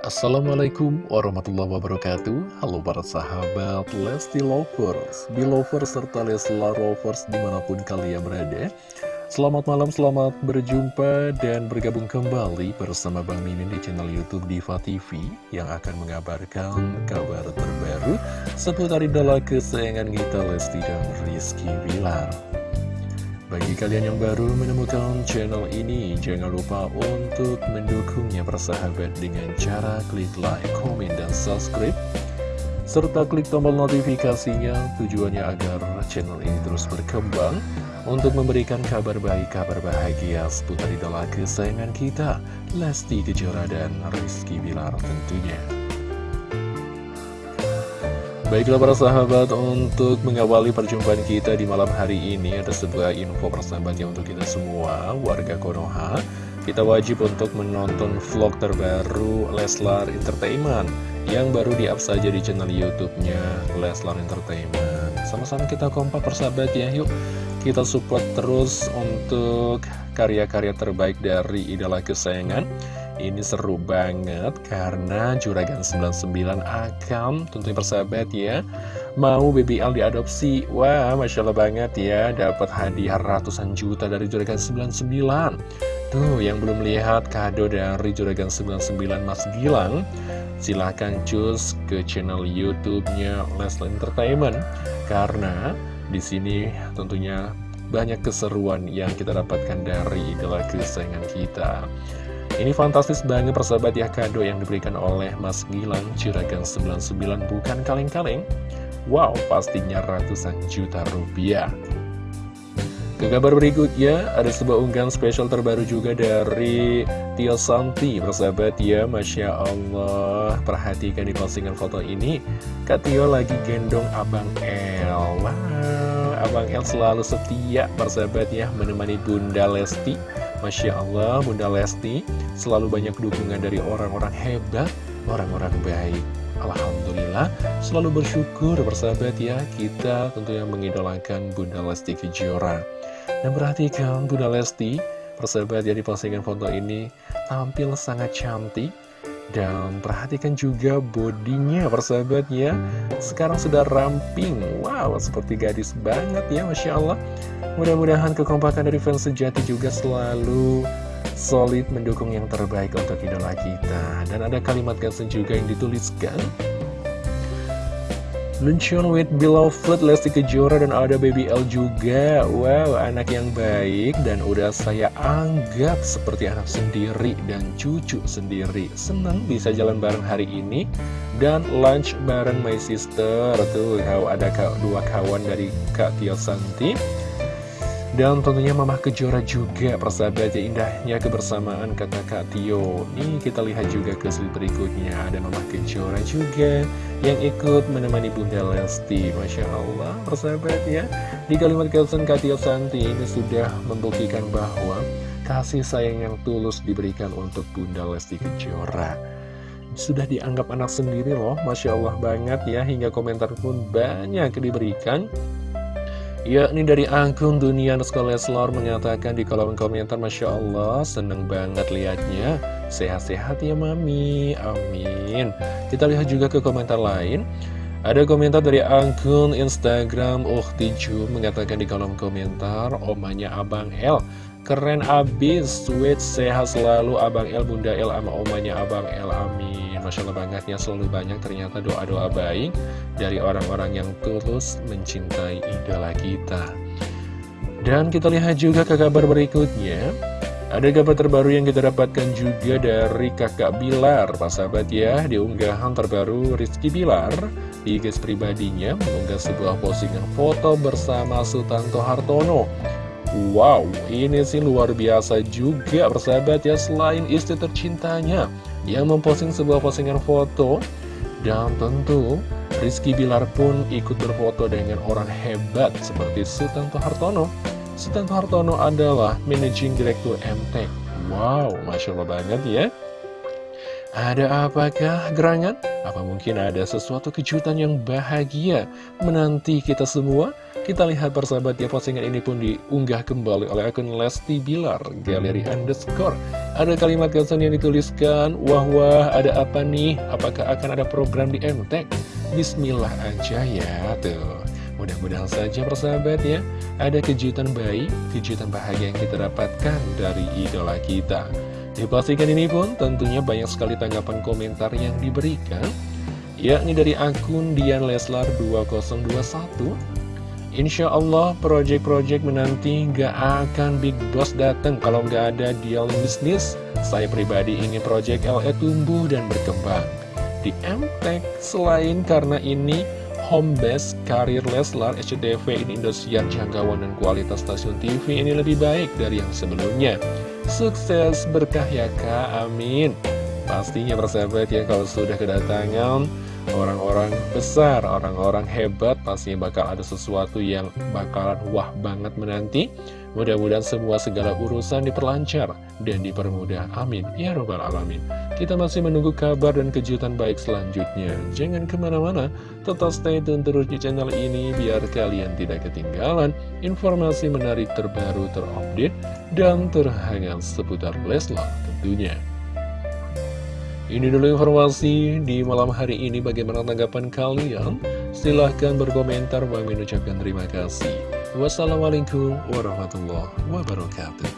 Assalamualaikum warahmatullahi wabarakatuh. Halo para sahabat Lesti Lovers, Belovers, serta Leslar Lovers di mana pun kalian berada. Selamat malam, selamat berjumpa dan bergabung kembali bersama Bang Mimin di channel Youtube Diva TV Yang akan mengabarkan kabar terbaru seputar idola kesayangan kita Lesti dan Rizky Bilar bagi kalian yang baru menemukan channel ini, jangan lupa untuk mendukungnya bersahabat dengan cara klik like, komen, dan subscribe. Serta klik tombol notifikasinya tujuannya agar channel ini terus berkembang untuk memberikan kabar baik, kabar bahagia seputar idola kesayangan kita, Lesti Kejora dan Rizky Bilar tentunya. Baiklah para sahabat, untuk mengawali perjumpaan kita di malam hari ini ada sebuah info persahabatnya untuk kita semua, warga Konoha. Kita wajib untuk menonton vlog terbaru Leslar Entertainment yang baru di-up saja di channel YouTube-nya Leslar Entertainment. Sama-sama kita kompak persahabat ya, yuk kita support terus untuk karya-karya terbaik dari idola kesayangan. Ini seru banget karena Juragan 99 akan tentunya persahabat ya Mau BBL diadopsi. Wah Masya Allah banget ya Dapat hadiah ratusan juta dari Juragan 99 Tuh yang belum lihat kado dari Juragan 99 Mas Gilang. Silahkan cus ke channel YouTube-nya Leslie Entertainment. Karena di sini tentunya banyak keseruan yang kita dapatkan dari idola kesayangan kita. Ini fantastis banget persahabat ya kado yang diberikan oleh Mas Gilang Ciragan 99 bukan kaleng-kaleng. Wow pastinya ratusan juta rupiah ke kabar berikutnya, ada sebuah unggahan spesial terbaru juga dari Tio Santi Persahabat ya, Masya Allah. Perhatikan di postingan foto ini Kak Tio lagi gendong Abang El. Wow, Abang El selalu setia persahabat ya Menemani Bunda Lesti. Masya Allah, Bunda Lesti Selalu banyak dukungan dari orang-orang hebat Orang-orang baik Alhamdulillah Selalu bersyukur persahabat ya Kita tentunya mengidolakan Bunda Lesti Kejora. Dan perhatikan Bunda Lesti, persahabat ya di postingan foto ini tampil sangat cantik. Dan perhatikan juga bodinya persahabat ya. Sekarang sudah ramping. Wow seperti gadis banget ya Masya Allah. Mudah-mudahan kekompakan dari fans sejati juga selalu solid mendukung yang terbaik untuk idola kita. Dan ada kalimat caption juga yang dituliskan. Luncheon with beloved Lesti Kejora dan ada Baby L juga. Wow, anak yang baik. Dan udah saya anggap seperti anak sendiri dan cucu sendiri. Senang bisa jalan bareng hari ini. Dan lunch bareng my sister. Tuh, ada dua kawan dari Kak Tio Santi dan tentunya Mama Kejora juga persahabat ya indahnya kebersamaan kata Kak Tio. Nih kita lihat juga ke slide berikutnya. Ada Mama Kejora juga yang ikut menemani Bunda Lesti. Masya Allah persahabat ya Di kalimat caption Kak Tio Santi ini sudah membuktikan bahwa Kasih sayang yang tulus diberikan untuk Bunda Lesti Kejora. Sudah dianggap anak sendiri loh Masya Allah banget ya. Hingga komentar pun banyak diberikan yakni dari akun Dunia Nuska Leslor mengatakan di kolom komentar Masya Allah seneng banget liatnya. Sehat-sehat ya Mami. Amin. Kita lihat juga ke komentar lain. Ada komentar dari akun Instagram Uhtiju mengatakan di kolom komentar omanya Abang L keren abis sweet sehat selalu Abang L Bunda L sama omanya Abang L amin Masya Allah banget ya selalu banyak ternyata doa-doa baik dari orang-orang yang tulus mencintai idola kita. Dan kita lihat juga ke kabar berikutnya. Ada kabar terbaru yang kita dapatkan juga dari kakak Bilar, Pak sahabat ya, di unggahan terbaru Rizky Bilar di guys pribadinya mengunggah sebuah postingan foto bersama Sultanto Hartono. Wow, ini sih luar biasa juga persahabat ya selain istri tercintanya yang memposting sebuah postingan foto dan tentu Rizky Bilar pun ikut berfoto dengan orang hebat seperti Sultan Hartono. Sultan Hartono adalah Managing Director MTech. Wow, Masya Allah banget ya. Ada apakah gerangan? Apa mungkin ada sesuatu kejutan yang bahagia menanti kita semua? Kita lihat persahabat ya postingan ini pun diunggah kembali oleh akun Lesti Bilar Galeri Underscore Ada kalimat caption yang dituliskan Wah wah ada apa nih? Apakah akan ada program di MTek? Bismillah aja ya tuh Mudah-mudahan saja persahabat ya Ada kejutan baik, kejutan bahagia yang kita dapatkan dari idola kita Di ini pun tentunya banyak sekali tanggapan komentar yang diberikan yakni dari akun Dian Leslar 2021 Insya Allah project-project menanti gak akan Big Boss datang kalau gak ada deal bisnis. Saya pribadi ingin project LE tumbuh dan berkembang. Di MTech, selain karena ini home base karir Leslar SCTV ini Indosiar jangkauan dan kualitas stasiun TV ini lebih baik dari yang sebelumnya. Sukses berkah ya kak, amin. Pastinya persahabat ya kalau sudah kedatangan orang-orang besar, orang-orang hebat pastinya bakal ada sesuatu yang bakalan wah banget menanti. Mudah-mudahan semua segala urusan diperlancar dan dipermudah. Amin. Ya Robbal Alamin. Kita masih menunggu kabar dan kejutan baik selanjutnya. Jangan ke mana-mana, tetap stay tune terus di channel ini biar kalian tidak ketinggalan informasi menarik terbaru terupdate dan terhangat seputar Leslar tentunya. Ini dulu informasi di malam hari ini bagaimana tanggapan kalian? Silahkan berkomentar, Bang ucapkan terima kasih. Wassalamualaikum warahmatullahi wabarakatuh.